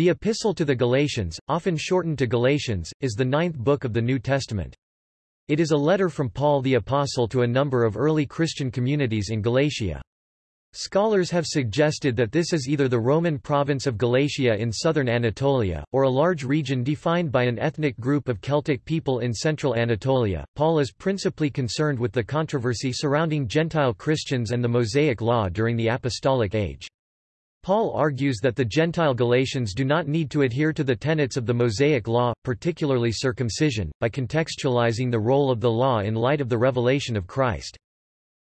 The Epistle to the Galatians, often shortened to Galatians, is the ninth book of the New Testament. It is a letter from Paul the Apostle to a number of early Christian communities in Galatia. Scholars have suggested that this is either the Roman province of Galatia in southern Anatolia, or a large region defined by an ethnic group of Celtic people in central Anatolia. Paul is principally concerned with the controversy surrounding Gentile Christians and the Mosaic Law during the Apostolic Age. Paul argues that the Gentile Galatians do not need to adhere to the tenets of the Mosaic Law, particularly circumcision, by contextualizing the role of the law in light of the revelation of Christ.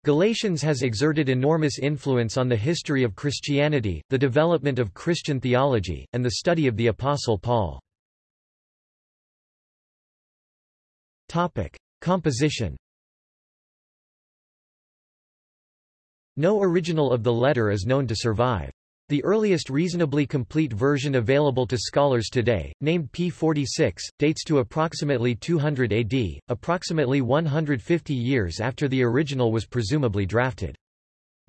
Galatians has exerted enormous influence on the history of Christianity, the development of Christian theology, and the study of the Apostle Paul. Topic. Composition No original of the letter is known to survive. The earliest reasonably complete version available to scholars today, named P46, dates to approximately 200 AD, approximately 150 years after the original was presumably drafted.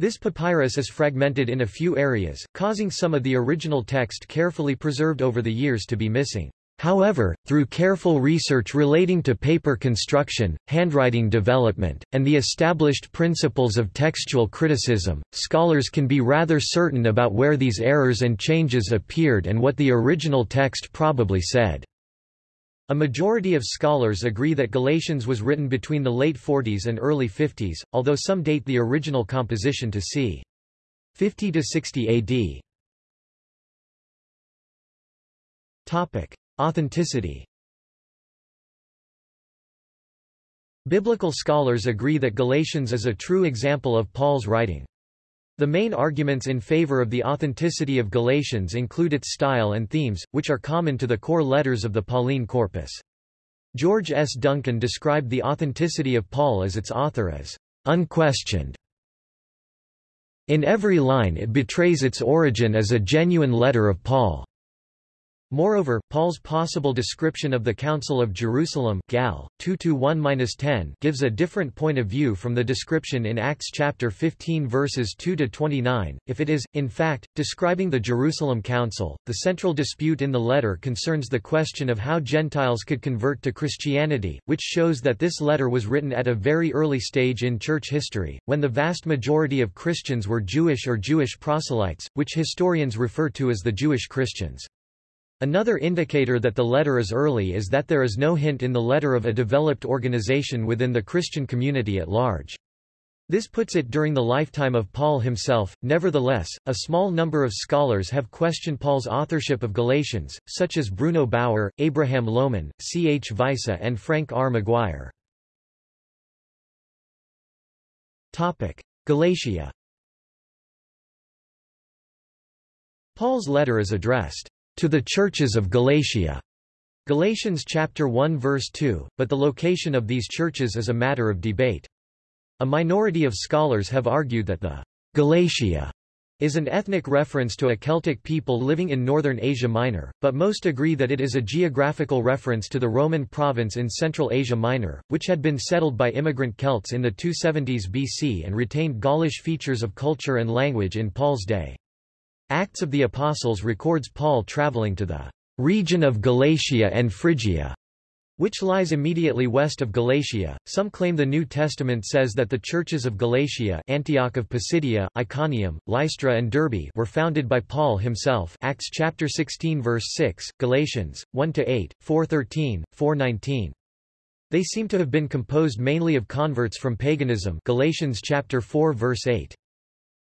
This papyrus is fragmented in a few areas, causing some of the original text carefully preserved over the years to be missing. However, through careful research relating to paper construction, handwriting development, and the established principles of textual criticism, scholars can be rather certain about where these errors and changes appeared and what the original text probably said. A majority of scholars agree that Galatians was written between the late 40s and early 50s, although some date the original composition to c. 50 to 60 AD. Topic: Authenticity Biblical scholars agree that Galatians is a true example of Paul's writing. The main arguments in favor of the authenticity of Galatians include its style and themes, which are common to the core letters of the Pauline corpus. George S. Duncan described the authenticity of Paul as its author as unquestioned. In every line it betrays its origin as a genuine letter of Paul. Moreover, Paul's possible description of the Council of Jerusalem Gal. 2-1-10 gives a different point of view from the description in Acts chapter 15 verses 2-29. If it is, in fact, describing the Jerusalem Council, the central dispute in the letter concerns the question of how Gentiles could convert to Christianity, which shows that this letter was written at a very early stage in church history, when the vast majority of Christians were Jewish or Jewish proselytes, which historians refer to as the Jewish Christians. Another indicator that the letter is early is that there is no hint in the letter of a developed organization within the Christian community at large. This puts it during the lifetime of Paul himself. Nevertheless, a small number of scholars have questioned Paul's authorship of Galatians, such as Bruno Bauer, Abraham Loman, C. H. Weisse and Frank R. McGuire. Galatia Paul's letter is addressed to the churches of Galatia. Galatians chapter 1 verse 2, but the location of these churches is a matter of debate. A minority of scholars have argued that the Galatia is an ethnic reference to a Celtic people living in northern Asia Minor, but most agree that it is a geographical reference to the Roman province in Central Asia Minor, which had been settled by immigrant Celts in the 270s BC and retained Gaulish features of culture and language in Paul's day. Acts of the Apostles records Paul traveling to the region of Galatia and Phrygia, which lies immediately west of Galatia. Some claim the New Testament says that the churches of Galatia, Antioch of Pisidia, Iconium, Lystra and Derbe were founded by Paul himself. Acts chapter 16 verse 6, Galatians 1 to 8, 4:13, 4:19. They seem to have been composed mainly of converts from paganism. Galatians chapter 4 verse 8.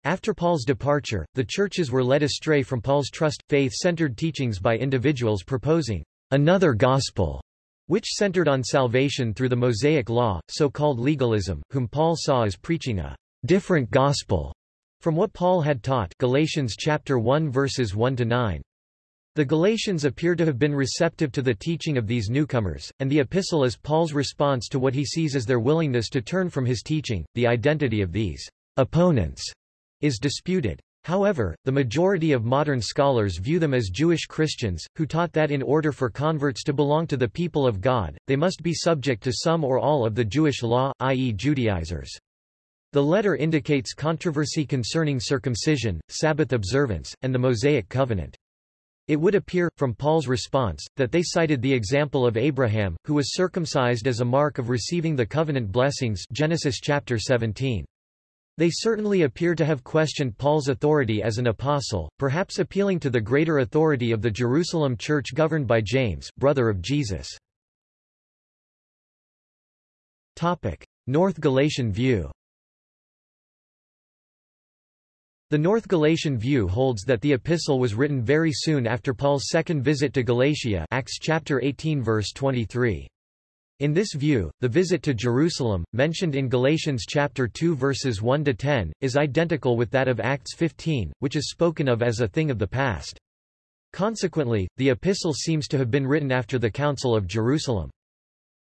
After Paul's departure, the churches were led astray from Paul's trust, faith-centered teachings by individuals proposing another gospel, which centered on salvation through the Mosaic Law, so-called legalism, whom Paul saw as preaching a different gospel from what Paul had taught Galatians chapter 1 verses 1 to 9. The Galatians appear to have been receptive to the teaching of these newcomers, and the epistle is Paul's response to what he sees as their willingness to turn from his teaching. The identity of these opponents is disputed. However, the majority of modern scholars view them as Jewish Christians, who taught that in order for converts to belong to the people of God, they must be subject to some or all of the Jewish law, i.e. Judaizers. The letter indicates controversy concerning circumcision, Sabbath observance, and the Mosaic covenant. It would appear, from Paul's response, that they cited the example of Abraham, who was circumcised as a mark of receiving the covenant blessings Genesis chapter 17. They certainly appear to have questioned Paul's authority as an apostle, perhaps appealing to the greater authority of the Jerusalem church governed by James, brother of Jesus. North Galatian view The North Galatian view holds that the epistle was written very soon after Paul's second visit to Galatia Acts chapter 18 verse 23. In this view, the visit to Jerusalem, mentioned in Galatians chapter 2 verses 1 to 10, is identical with that of Acts 15, which is spoken of as a thing of the past. Consequently, the epistle seems to have been written after the Council of Jerusalem.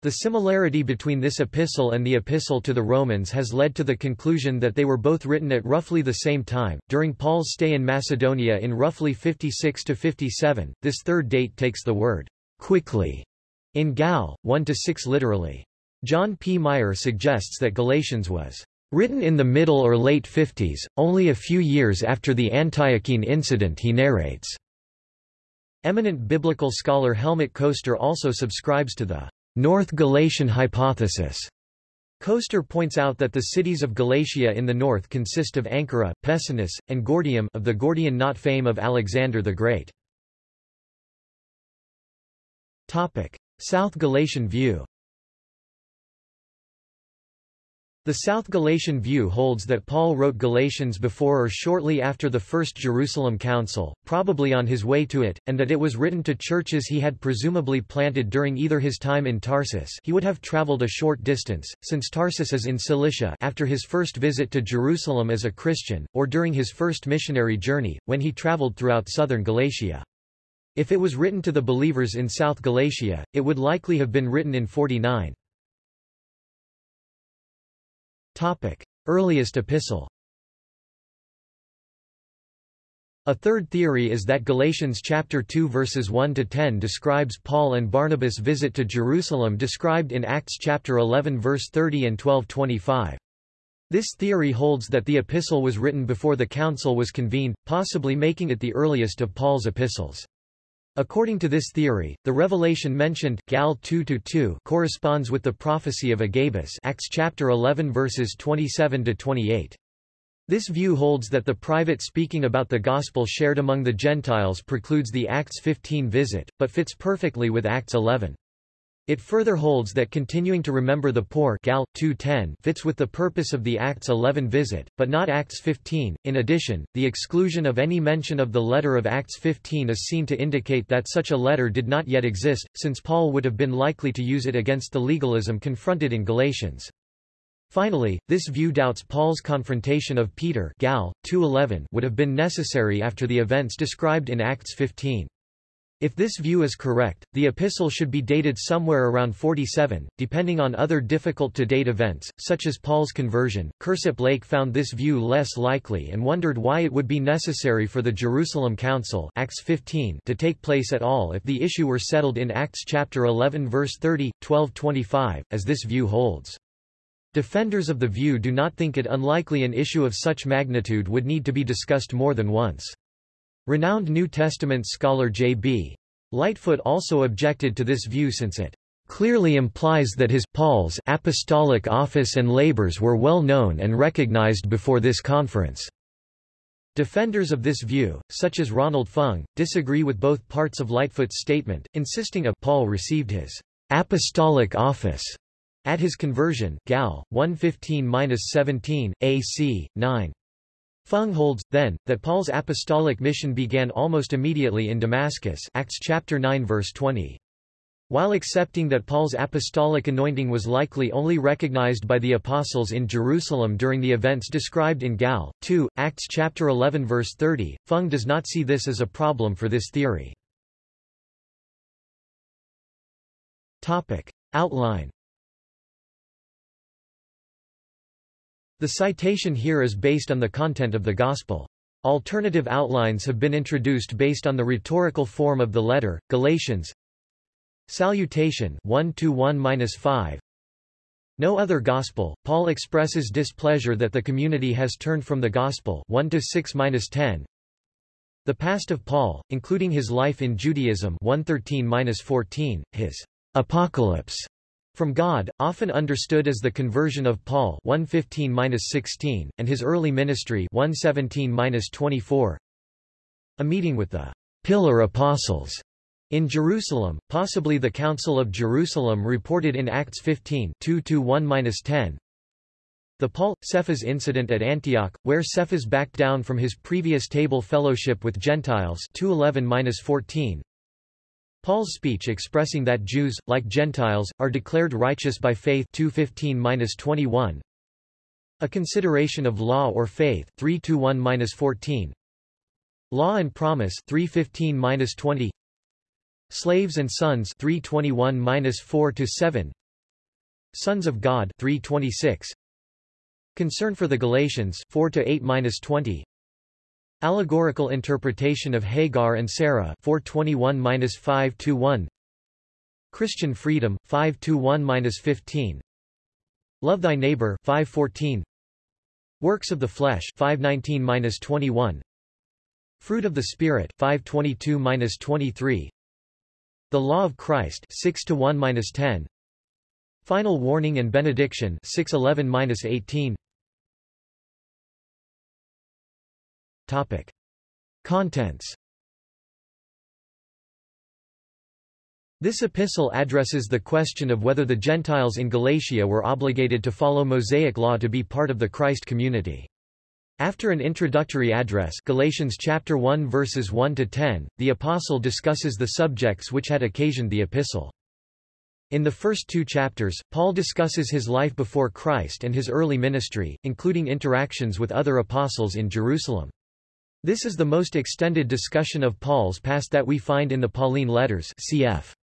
The similarity between this epistle and the epistle to the Romans has led to the conclusion that they were both written at roughly the same time, during Paul's stay in Macedonia in roughly 56 to 57. This third date takes the word quickly in Gal 1 to 6 literally. John P. Meier suggests that Galatians was written in the middle or late 50s, only a few years after the Antiochene incident he narrates. Eminent biblical scholar Helmut Koester also subscribes to the North Galatian hypothesis. Koester points out that the cities of Galatia in the north consist of Ankara, Pessinus, and Gordium of the Gordian knot fame of Alexander the Great. South Galatian view The South Galatian view holds that Paul wrote Galatians before or shortly after the First Jerusalem Council, probably on his way to it, and that it was written to churches he had presumably planted during either his time in Tarsus he would have traveled a short distance, since Tarsus is in Cilicia after his first visit to Jerusalem as a Christian, or during his first missionary journey, when he traveled throughout southern Galatia. If it was written to the believers in South Galatia, it would likely have been written in 49. Topic. Earliest epistle A third theory is that Galatians chapter 2 verses 1 to 10 describes Paul and Barnabas' visit to Jerusalem described in Acts chapter 11 verse 30 and 12:25. This theory holds that the epistle was written before the council was convened, possibly making it the earliest of Paul's epistles. According to this theory, the revelation mentioned Gal 2:2 corresponds with the prophecy of Agabus, Acts chapter 11 verses 27 to 28. This view holds that the private speaking about the gospel shared among the Gentiles precludes the Acts 15 visit, but fits perfectly with Acts 11. It further holds that continuing to remember the poor Gal 2:10 fits with the purpose of the Acts 11 visit, but not Acts 15. In addition, the exclusion of any mention of the letter of Acts 15 is seen to indicate that such a letter did not yet exist, since Paul would have been likely to use it against the legalism confronted in Galatians. Finally, this view doubts Paul's confrontation of Peter Gal 2:11 would have been necessary after the events described in Acts 15. If this view is correct, the epistle should be dated somewhere around 47, depending on other difficult-to-date events, such as Paul's conversion. Kirsopp Lake found this view less likely and wondered why it would be necessary for the Jerusalem Council Acts 15 to take place at all if the issue were settled in Acts chapter 11 verse 30, 12-25, as this view holds. Defenders of the view do not think it unlikely an issue of such magnitude would need to be discussed more than once. Renowned New Testament scholar J.B. Lightfoot also objected to this view since it clearly implies that his Paul's apostolic office and labors were well known and recognized before this conference. Defenders of this view, such as Ronald Fung, disagree with both parts of Lightfoot's statement, insisting a Paul received his apostolic office at his conversion Gal 115-17 AC 9 Fung holds, then, that Paul's apostolic mission began almost immediately in Damascus Acts chapter 9 verse 20. While accepting that Paul's apostolic anointing was likely only recognized by the apostles in Jerusalem during the events described in Gal. 2, Acts chapter 11 verse 30, Fung does not see this as a problem for this theory. Topic. Outline The citation here is based on the content of the Gospel. Alternative outlines have been introduced based on the rhetorical form of the letter. Galatians Salutation 1-1-5 No other gospel. Paul expresses displeasure that the community has turned from the gospel 1-6-10 The past of Paul, including his life in Judaism 113-14, his apocalypse from God, often understood as the conversion of Paul 115-16, and his early ministry 117-24. A meeting with the pillar apostles in Jerusalem, possibly the Council of Jerusalem reported in Acts 15 2-1-10, the Paul, Cephas incident at Antioch, where Cephas backed down from his previous table fellowship with Gentiles 211-14. Paul's speech expressing that Jews, like Gentiles, are declared righteous by faith 215-21. A consideration of law or faith 3-1-14. Law and promise 315-20. Slaves and sons 321-4-7. Sons of God 326. Concern for the Galatians 4 to 8-20 Allegorical interpretation of Hagar and Sarah 421-5 to 1 Christian freedom 5 to 1-15 Love thy neighbor 514 Works of the flesh 519-21 Fruit of the spirit 522-23 The law of Christ 6 to 1-10 Final warning and benediction 611-18 Topic. Contents This epistle addresses the question of whether the Gentiles in Galatia were obligated to follow Mosaic law to be part of the Christ community. After an introductory address Galatians chapter 1 verses 1 to 10, the apostle discusses the subjects which had occasioned the epistle. In the first two chapters, Paul discusses his life before Christ and his early ministry, including interactions with other apostles in Jerusalem. This is the most extended discussion of Paul's past that we find in the Pauline letters cf.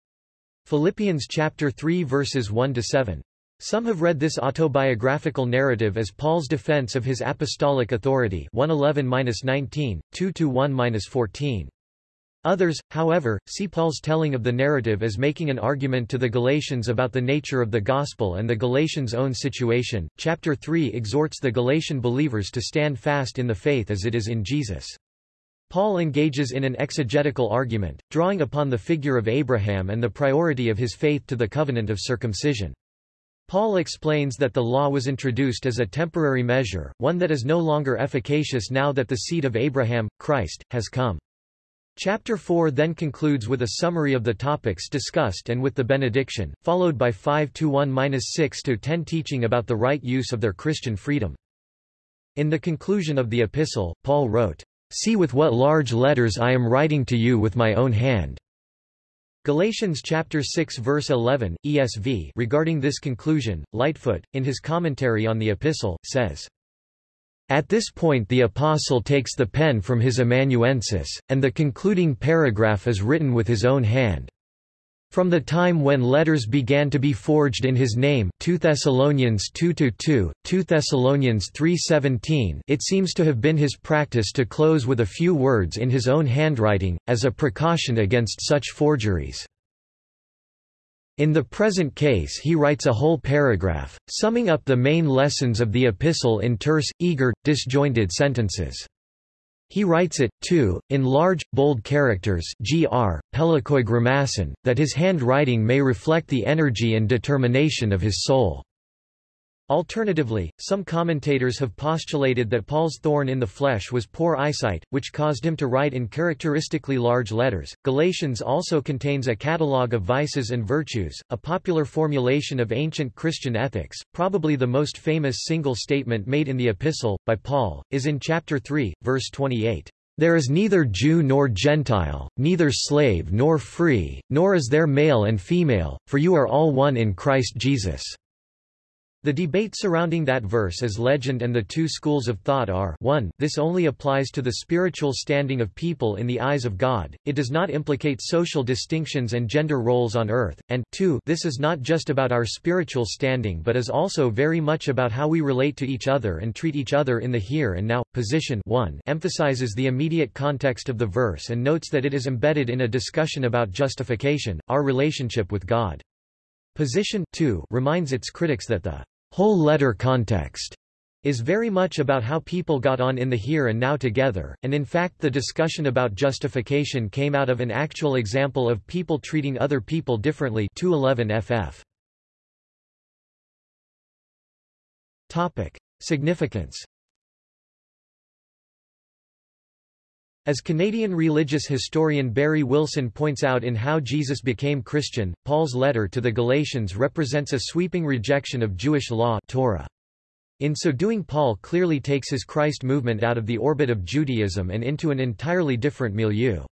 Philippians chapter 3 verses 1 to 7. Some have read this autobiographical narrative as Paul's defense of his apostolic authority 111-19, 2-1-14. Others, however, see Paul's telling of the narrative as making an argument to the Galatians about the nature of the gospel and the Galatians' own situation. Chapter 3 exhorts the Galatian believers to stand fast in the faith as it is in Jesus. Paul engages in an exegetical argument, drawing upon the figure of Abraham and the priority of his faith to the covenant of circumcision. Paul explains that the law was introduced as a temporary measure, one that is no longer efficacious now that the seed of Abraham, Christ, has come. Chapter 4 then concludes with a summary of the topics discussed and with the benediction, followed by 5 to 1-6 to 10 teaching about the right use of their Christian freedom. In the conclusion of the epistle, Paul wrote, See with what large letters I am writing to you with my own hand. Galatians chapter 6 verse 11, ESV regarding this conclusion, Lightfoot, in his commentary on the epistle, says, at this point the apostle takes the pen from his amanuensis, and the concluding paragraph is written with his own hand. From the time when letters began to be forged in his name 2 Thessalonians 2 2 Thessalonians 3:17 it seems to have been his practice to close with a few words in his own handwriting, as a precaution against such forgeries. In the present case he writes a whole paragraph, summing up the main lessons of the epistle in terse, eager, disjointed sentences. He writes it, too, in large, bold characters gr, grammaton, that his handwriting may reflect the energy and determination of his soul. Alternatively, some commentators have postulated that Paul's thorn in the flesh was poor eyesight, which caused him to write in characteristically large letters. Galatians also contains a catalogue of vices and virtues, a popular formulation of ancient Christian ethics. Probably the most famous single statement made in the epistle, by Paul, is in chapter 3, verse 28. There is neither Jew nor Gentile, neither slave nor free, nor is there male and female, for you are all one in Christ Jesus. The debate surrounding that verse is legend and the two schools of thought are 1 this only applies to the spiritual standing of people in the eyes of God, it does not implicate social distinctions and gender roles on earth, and 2 this is not just about our spiritual standing but is also very much about how we relate to each other and treat each other in the here and now. Position 1 emphasizes the immediate context of the verse and notes that it is embedded in a discussion about justification, our relationship with God. Position 2 reminds its critics that the whole letter context is very much about how people got on in the here and now together, and in fact the discussion about justification came out of an actual example of people treating other people differently 211 ff. Topic. Significance As Canadian religious historian Barrie Wilson points out in How Jesus Became Christian, Paul's letter to the Galatians represents a sweeping rejection of Jewish law Torah. In so doing Paul clearly takes his Christ movement out of the orbit of Judaism and into an entirely different milieu.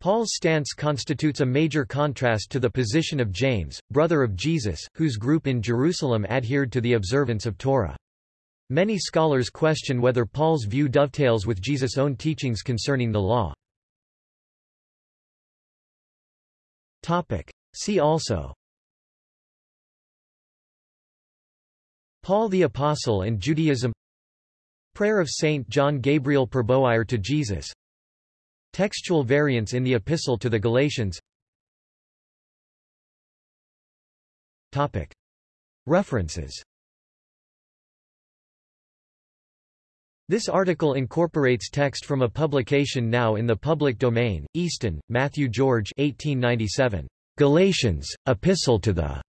Paul's stance constitutes a major contrast to the position of James, brother of Jesus, whose group in Jerusalem adhered to the observance of Torah. Many scholars question whether Paul's view dovetails with Jesus' own teachings concerning the law. See also. Paul the Apostle and Judaism. Prayer of Saint John Gabriel Perboyre to Jesus. Textual variants in the Epistle to the Galatians. Topic. References This article incorporates text from a publication now in the public domain, Easton, Matthew George 1897. Galatians, Epistle to the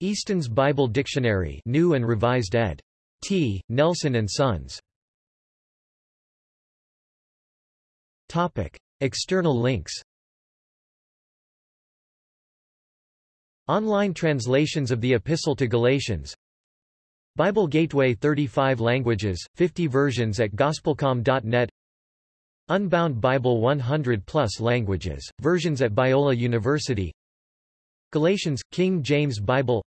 Easton's Bible Dictionary New and Revised ed. T. Nelson and Sons. Topic. External links Online translations of the Epistle to Galatians Bible Gateway 35 languages, 50 versions at gospelcom.net Unbound Bible 100 plus languages, versions at Biola University. Galatians, King James Bible.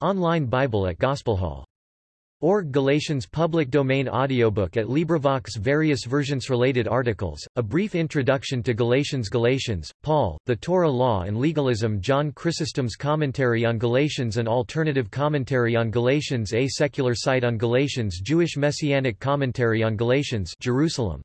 Online Bible at Gospelhall. Org Galatians public domain audiobook at LibriVox Various versions related articles, a brief introduction to Galatians Galatians, Paul, the Torah Law and Legalism John Chrysostom's Commentary on Galatians An alternative commentary on Galatians A secular site on Galatians Jewish Messianic Commentary on Galatians Jerusalem